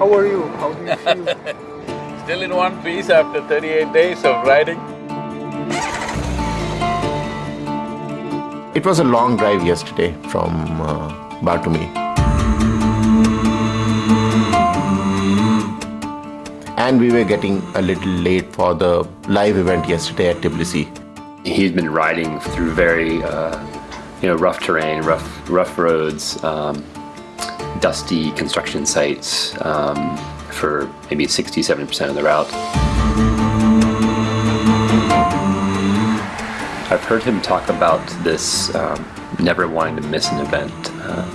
How are you? How do you feel? Still in one piece after thirty-eight days of riding. It was a long drive yesterday from uh, Batumi. And we were getting a little late for the live event yesterday at Tbilisi. He's been riding through very, uh, you know, rough terrain, rough, rough roads, um, dusty construction sites um, for maybe 60, 70% of the route. I've heard him talk about this um, never wanting to miss an event, uh,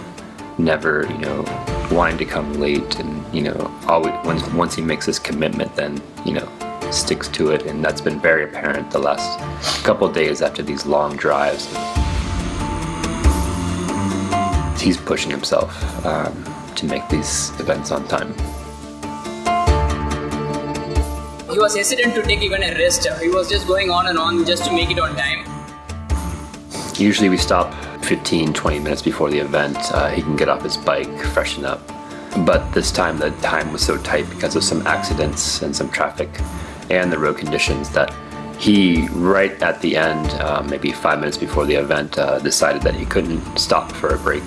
never, you know, wanting to come late, and you know, always once once he makes this commitment, then you know, sticks to it, and that's been very apparent the last couple days after these long drives. He's pushing himself um, to make these events on time. He was hesitant to take even a rest. He was just going on and on just to make it on time. Usually we stop 15, 20 minutes before the event. Uh, he can get off his bike, freshen up. But this time the time was so tight because of some accidents and some traffic and the road conditions that he, right at the end, uh, maybe five minutes before the event, uh, decided that he couldn't stop for a break.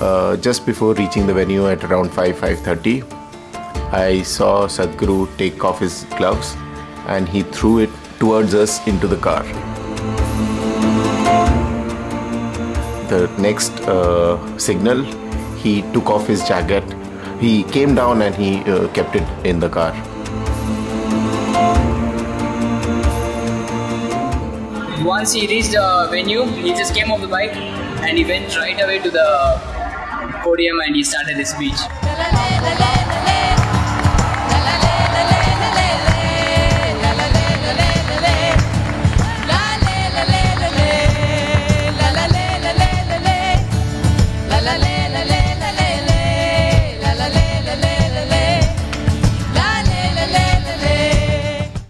Uh, just before reaching the venue at around 5 5:30, I saw Sadhguru take off his gloves and he threw it towards us into the car. The next uh, signal, he took off his jacket. He came down and he uh, kept it in the car. Once he reached the venue, he just came off the bike and he went right away to the podium and he started his speech.